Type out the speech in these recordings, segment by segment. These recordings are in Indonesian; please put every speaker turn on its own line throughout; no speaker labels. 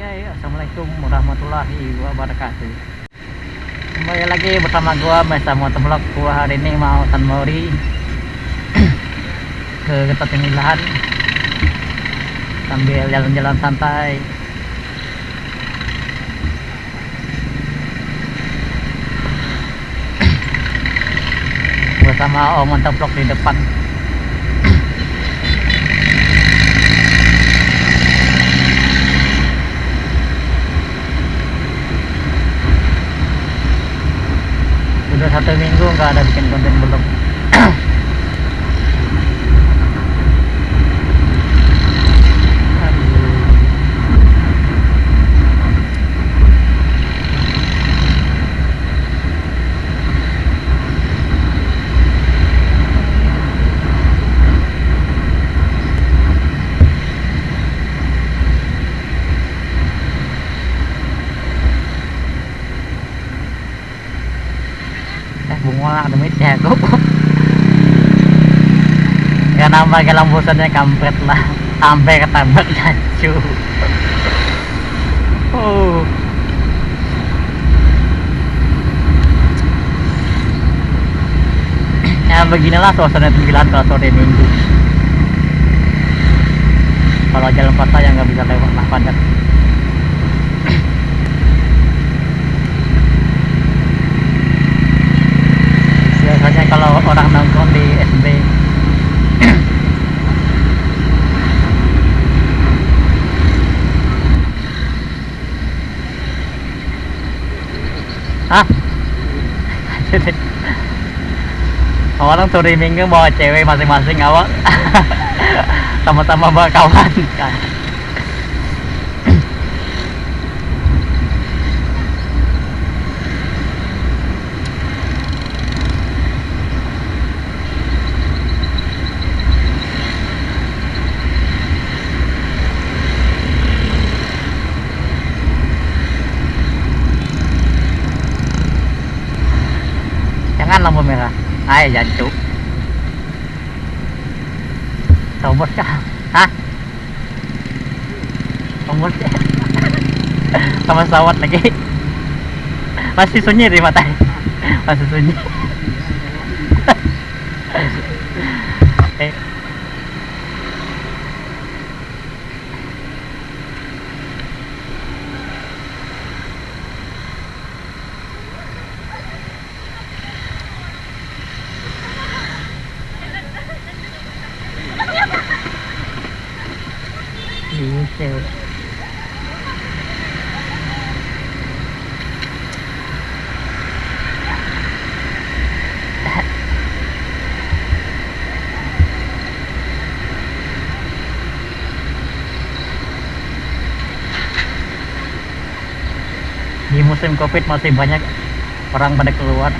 guys, Assalamualaikum warahmatullahi wabarakatuh. Kembali lagi bersama gua Mesa Motovlog. Gua hari ini mau San Mori Ke Getot Pemilahan Sambil jalan-jalan santai. Bersama Om Motovlog di depan udah satu minggu nggak ada bikin konten belum eh bunga demitnya kok ya nambah ke lambusannya kampret lah. Sampai ketabrak jacu oh. Ya beginilah suasana sembilan kalau sore minggu. Kalau jalan kota yang nggak bisa lewat lah padat biasanya kalau orang nongkrong di SB Hah? orang sore minggu bawa cewek masing-masing awak? Sama-sama bawa kan lampu merah. Ayo jancu tombol kah hah? Tombol sama sawat lagi. Masih sunyi di mata. Masih sunyi eh Gitu. Di musim covid masih banyak orang pada keluar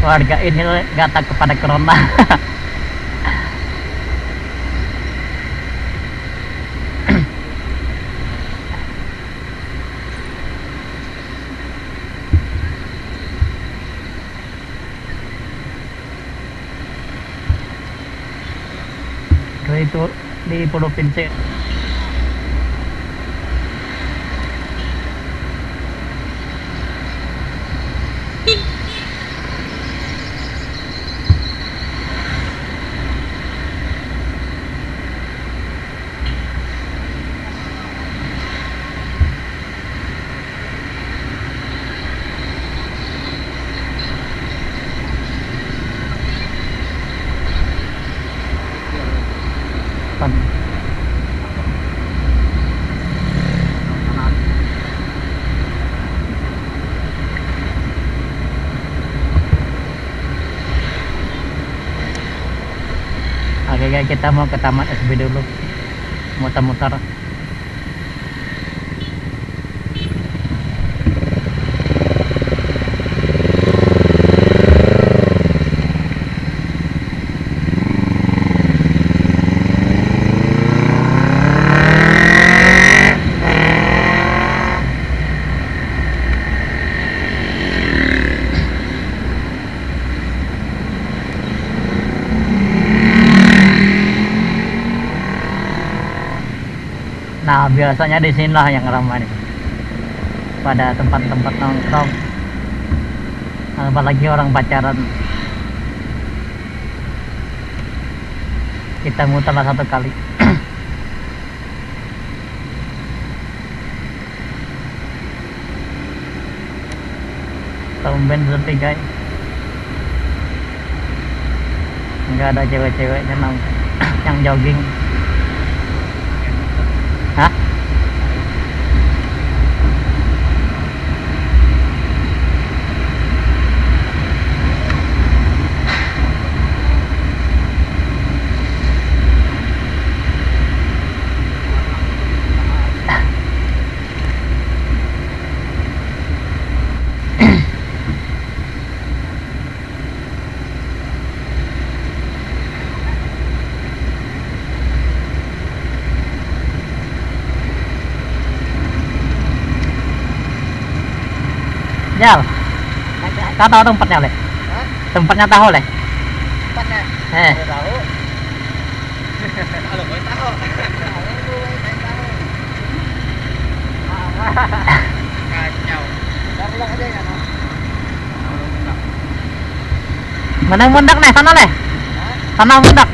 warga ini nggak takut pada corona itu di provinsi depan Kita mau ke taman SB dulu. Muter-muter. Biasanya di sini lah yang ramai. Pada tempat-tempat nongkrong. Apalagi orang pacaran. Kita muter lah satu kali. Tumben sepi guys. Enggak ada cewek-cewek yang jogging. Jal. Kau tahu tempatnya oleh?
Hah?
Tempatnya tahu oleh?
Tempatnya?
Eh,
Udah tahu. Kalau gue tahu. Kalau gue tahu. Kacau. Kita pulang aja ya, no? Kalau pulang.
mana yang mundak nih? Sana leh.
Hah?
Sana mundak.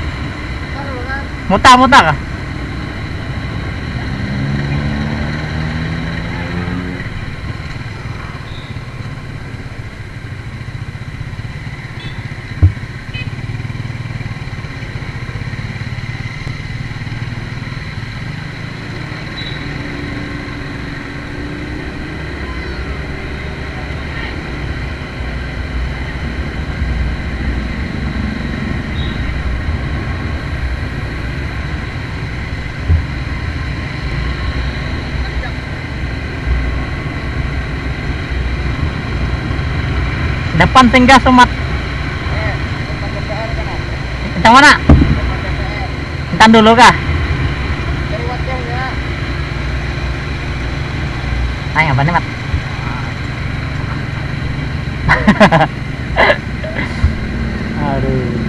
Taruh kan?
Depan singgah sumat. Yang mana? Entar dulu kah?
Ya.
Ay, apa nih, Mat? Aduh.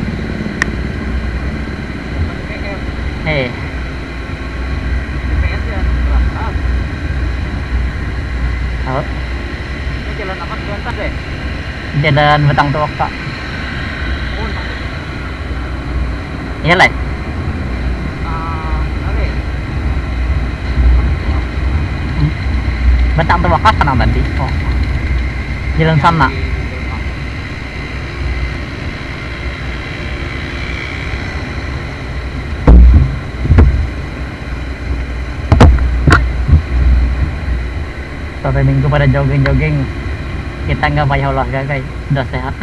Eh.
Berangkat.
tahu.
Ini jalan apa? Jalan deh.
Jalan betang tuak.
Oh,
Iya lah.
ah.
Betang tuak kak sana tadi. Oh. Jalan sana. Sore minggu pada jogging-jogging. Kita nggak bayar olahraga guys. Udah sehat.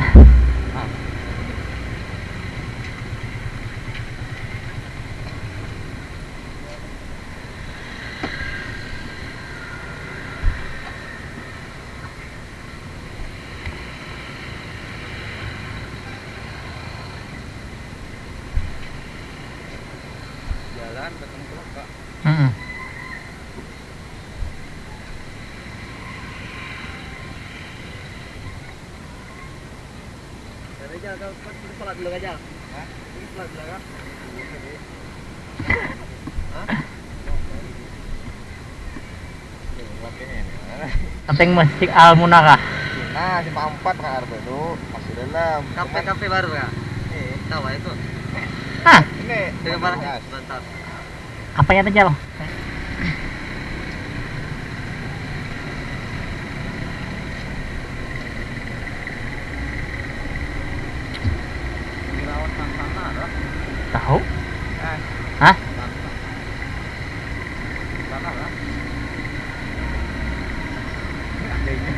Sholat dulu aja. Hah? Ini dulu kan? Hah?
Penting masjid Al Munarah.
Nah, simpang empat Kak Arba itu masih dalam.
Kafe kafe baru ya?
Ini,
Tahu itu.
Hah?
ini.
Dengan mana?
Gas.
Bentar.
Apanya tuh Jal?
Dirawat sana ada.
Tahu?
Ah,
Hah?
Sana lah.
ini adanya.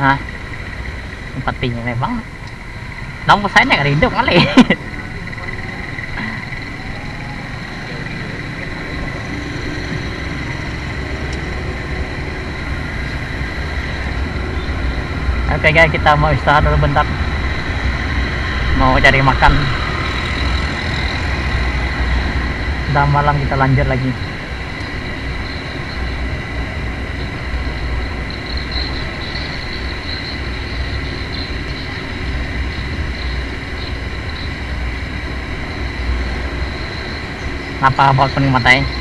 Hah? Sepertinya memang Nomor saya nggak hidup kali. Oke guys, kita mau istirahat dulu bentar. Mau cari makan. Sudah malam kita lanjut lagi. Apa buat kuning matai?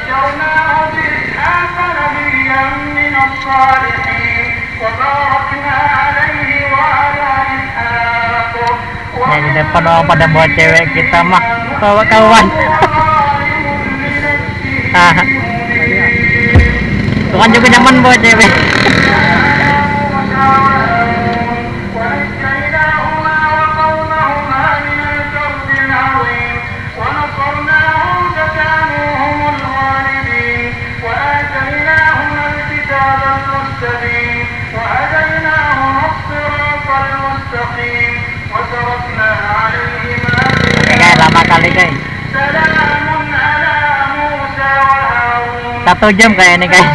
وبشرناه بإسحاق نبيا من الصالحين وباركنا عليه وعلى إسحاق
Ya di depan orang pada bawa cewek kita mah bawa kawan. Ah. Tuhan juga nyaman bawa cewek.
المستقيم وتركنا عليهما سلام على موسى وهارون
satu jam kayak ini guys.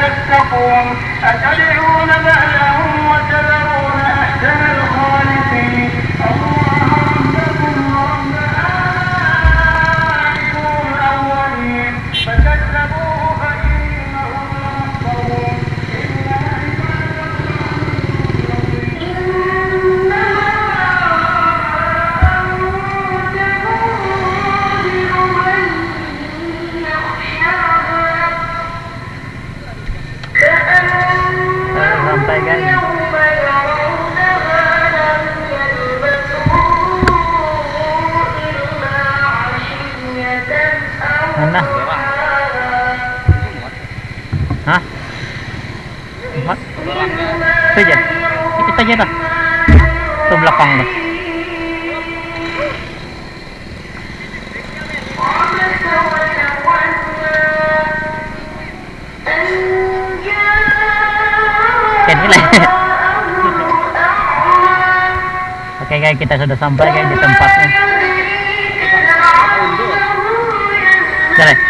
تتقون أتدعون بعلا وتذرون أحسن الخالقين
aja dah. Itu belakang dah. Oke. Oke guys, kita sudah sampai guys di tempatnya. Jalan.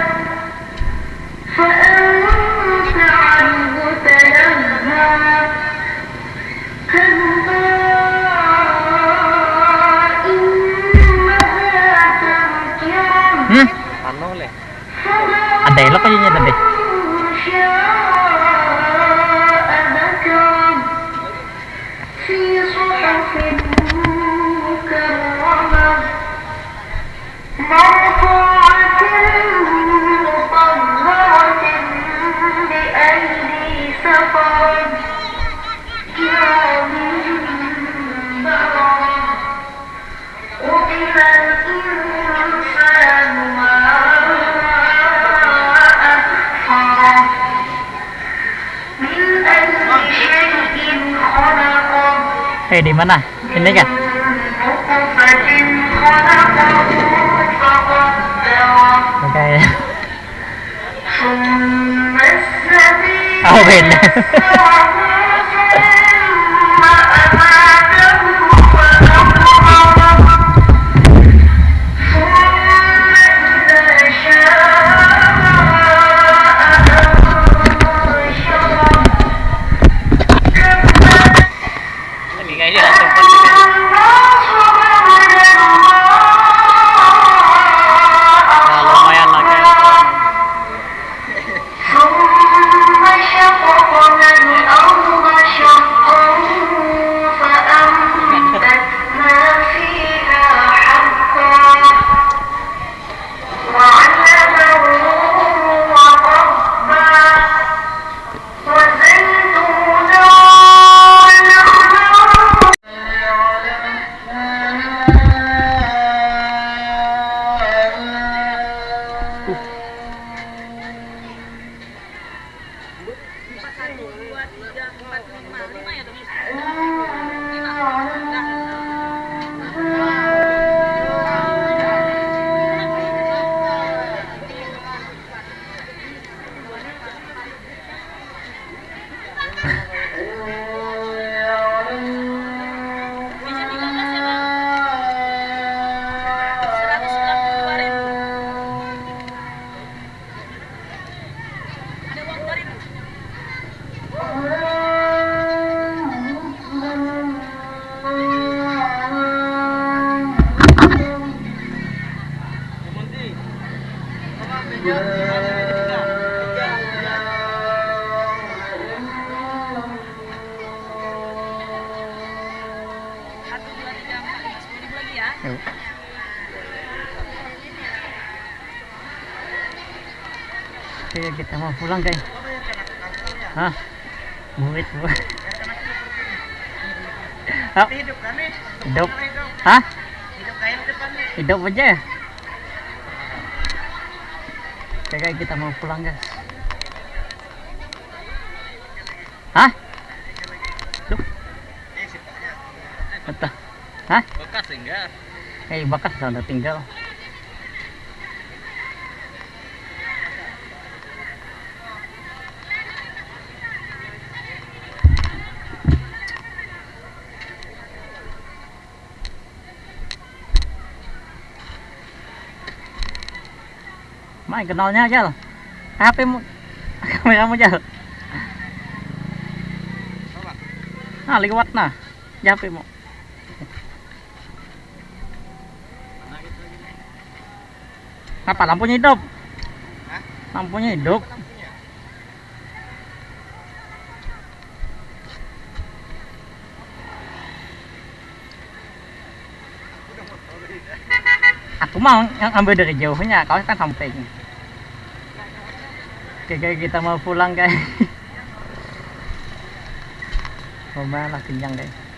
Day la ko
Eh di mana? Ini kan? Oke.
Okay.
Oh, beda.
四、四、五、五、
五呀，都是。Pulang, guys. Hah? Murid, bu. Hah?
Hidup kan nih?
Hidup. Hah?
Hidup kayak depan nih.
Hidup aja. Oke, guys, kita mau pulang, guys. Hah?
Sipoknya.
entah. Hah?
Bekas enggak?
Eh, bakas sudah tinggal. Mai kenalnya Jal. HP mu kameramu Jal. Ah, nah. Ya HP mu. Apa lampunya hidup?
Hah?
Lampunya hidup. Aku mau ambil dari jauhnya, kau kan samping. Oke guys, kita mau pulang guys. Oh malah kenyang guys.